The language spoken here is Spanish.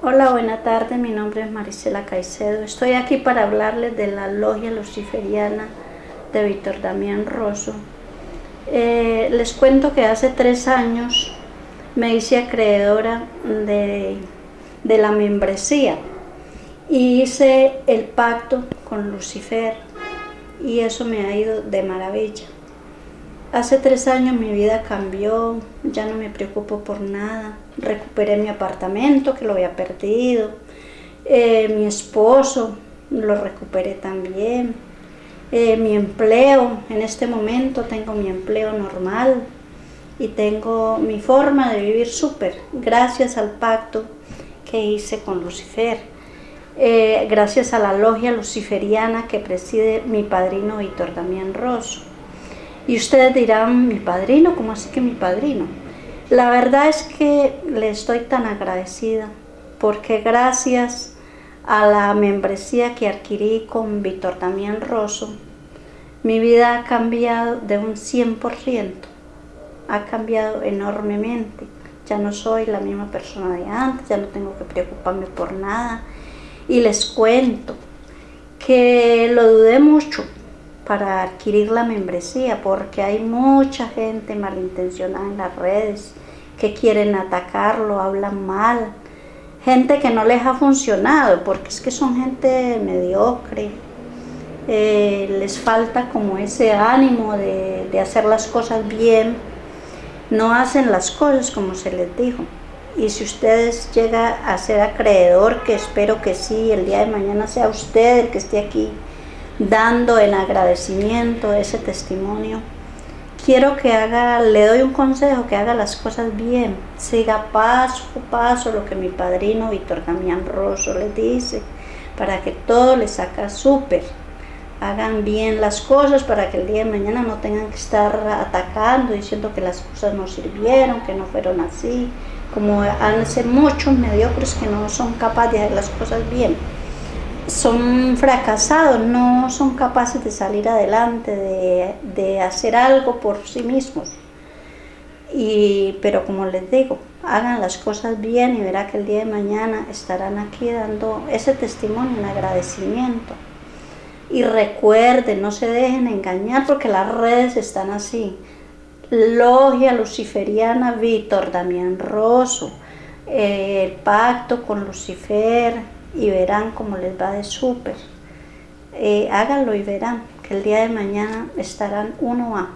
Hola, buena tarde, mi nombre es Marisela Caicedo. Estoy aquí para hablarles de la logia luciferiana de Víctor Damián Rosso. Eh, les cuento que hace tres años me hice acreedora de, de la membresía y hice el pacto con Lucifer y eso me ha ido de maravilla. Hace tres años mi vida cambió, ya no me preocupo por nada. Recuperé mi apartamento que lo había perdido. Eh, mi esposo lo recuperé también. Eh, mi empleo, en este momento tengo mi empleo normal y tengo mi forma de vivir súper, gracias al pacto que hice con Lucifer. Eh, gracias a la logia luciferiana que preside mi padrino Víctor Damián Rosso. Y ustedes dirán, mi padrino, ¿cómo así que mi padrino? La verdad es que le estoy tan agradecida porque gracias a la membresía que adquirí con Víctor Damián Rosso, mi vida ha cambiado de un 100%, ha cambiado enormemente. Ya no soy la misma persona de antes, ya no tengo que preocuparme por nada. Y les cuento que lo dudé mucho, para adquirir la membresía porque hay mucha gente malintencionada en las redes que quieren atacarlo, hablan mal, gente que no les ha funcionado porque es que son gente mediocre, eh, les falta como ese ánimo de, de hacer las cosas bien, no hacen las cosas como se les dijo. Y si ustedes llega a ser acreedor, que espero que sí, el día de mañana sea usted el que esté aquí, dando en agradecimiento ese testimonio. Quiero que haga, le doy un consejo, que haga las cosas bien, siga paso a paso lo que mi padrino Víctor Damián Rosso le dice, para que todo le saca súper. Hagan bien las cosas para que el día de mañana no tengan que estar atacando, diciendo que las cosas no sirvieron, que no fueron así, como han ser muchos mediocres que no son capaces de hacer las cosas bien son fracasados, no son capaces de salir adelante, de, hacer algo por sí mismos. Y, pero como les digo, hagan las cosas bien y verá que el día de mañana estarán aquí dando ese testimonio, un agradecimiento. Y recuerden, no se dejen engañar porque las redes están así. Logia Luciferiana Víctor Damián Rosso, eh, el pacto con Lucifer, y verán cómo les va de súper. Eh, háganlo y verán que el día de mañana estarán uno a